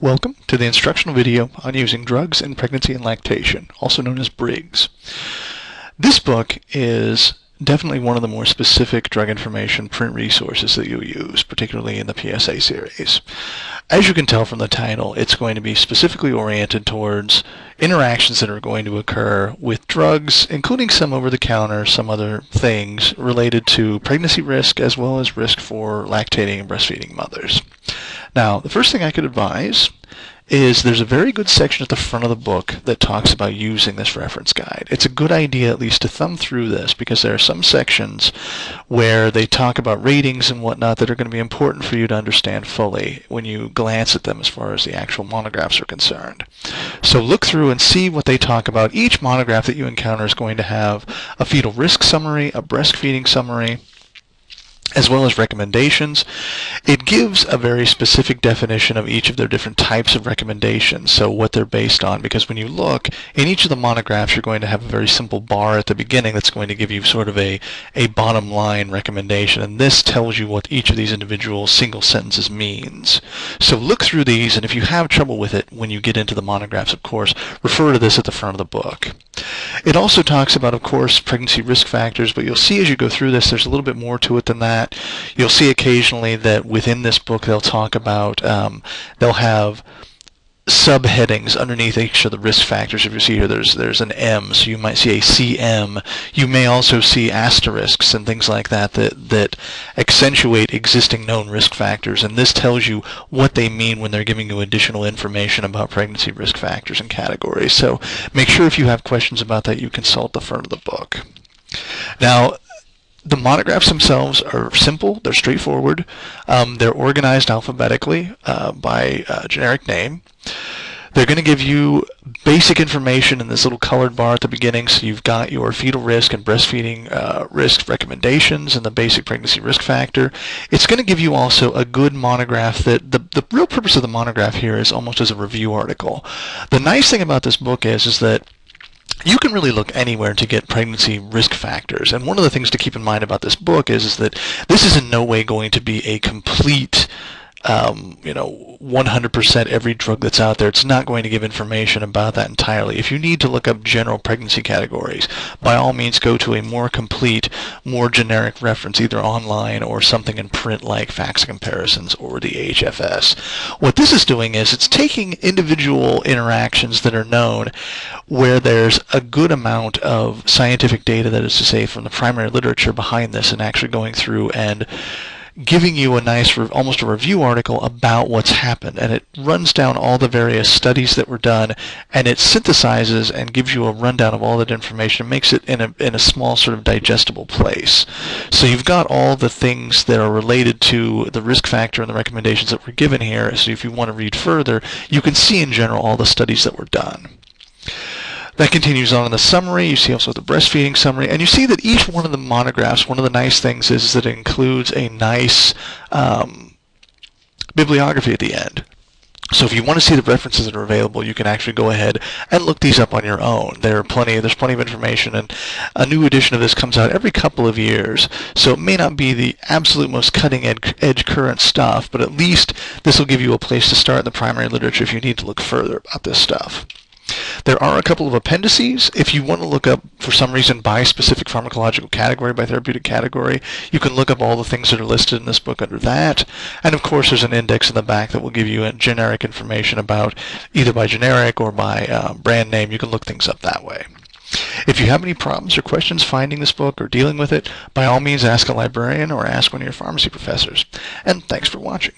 Welcome to the instructional video on using drugs in pregnancy and lactation, also known as Briggs. This book is definitely one of the more specific drug information print resources that you'll use, particularly in the PSA series. As you can tell from the title, it's going to be specifically oriented towards interactions that are going to occur with drugs, including some over-the-counter, some other things related to pregnancy risk as well as risk for lactating and breastfeeding mothers. Now, the first thing I could advise is there's a very good section at the front of the book that talks about using this reference guide. It's a good idea at least to thumb through this because there are some sections where they talk about ratings and whatnot that are going to be important for you to understand fully when you glance at them as far as the actual monographs are concerned. So look through and see what they talk about. Each monograph that you encounter is going to have a fetal risk summary, a breastfeeding summary, as well as recommendations. It gives a very specific definition of each of their different types of recommendations, so what they're based on, because when you look, in each of the monographs you're going to have a very simple bar at the beginning that's going to give you sort of a, a bottom line recommendation, and this tells you what each of these individual single sentences means. So look through these, and if you have trouble with it when you get into the monographs, of course, refer to this at the front of the book. It also talks about, of course, pregnancy risk factors, but you'll see as you go through this, there's a little bit more to it than that. You'll see occasionally that within this book they'll talk about, um, they'll have subheadings underneath each of the risk factors. If you see here, there's there's an M, so you might see a CM. You may also see asterisks and things like that that that accentuate existing known risk factors, and this tells you what they mean when they're giving you additional information about pregnancy risk factors and categories. So make sure if you have questions about that, you consult the front of the book. Now, the monographs themselves are simple, they're straightforward, um, they're organized alphabetically uh, by uh, generic name. They're going to give you basic information in this little colored bar at the beginning, so you've got your fetal risk and breastfeeding uh, risk recommendations and the basic pregnancy risk factor. It's going to give you also a good monograph that the, the real purpose of the monograph here is almost as a review article. The nice thing about this book is, is that you can really look anywhere to get pregnancy risk factors. And one of the things to keep in mind about this book is, is that this is in no way going to be a complete um, you know, 100% every drug that's out there. It's not going to give information about that entirely. If you need to look up general pregnancy categories, by all means go to a more complete, more generic reference, either online or something in print like Facts comparisons or the AHFS. What this is doing is it's taking individual interactions that are known where there's a good amount of scientific data, that is to say, from the primary literature behind this and actually going through and giving you a nice, almost a review article about what's happened. And it runs down all the various studies that were done, and it synthesizes and gives you a rundown of all that information. Makes it in a, in a small sort of digestible place. So you've got all the things that are related to the risk factor and the recommendations that were given here. So if you want to read further, you can see in general all the studies that were done. That continues on in the summary. You see also the breastfeeding summary. And you see that each one of the monographs, one of the nice things is that it includes a nice um, bibliography at the end. So if you want to see the references that are available, you can actually go ahead and look these up on your own. There are plenty, there's plenty of information, and a new edition of this comes out every couple of years. So it may not be the absolute most cutting edge current stuff, but at least this will give you a place to start in the primary literature if you need to look further about this stuff. There are a couple of appendices. If you want to look up, for some reason, by specific pharmacological category, by therapeutic category, you can look up all the things that are listed in this book under that. And of course, there's an index in the back that will give you a generic information about either by generic or by uh, brand name. You can look things up that way. If you have any problems or questions finding this book or dealing with it, by all means ask a librarian or ask one of your pharmacy professors. And thanks for watching.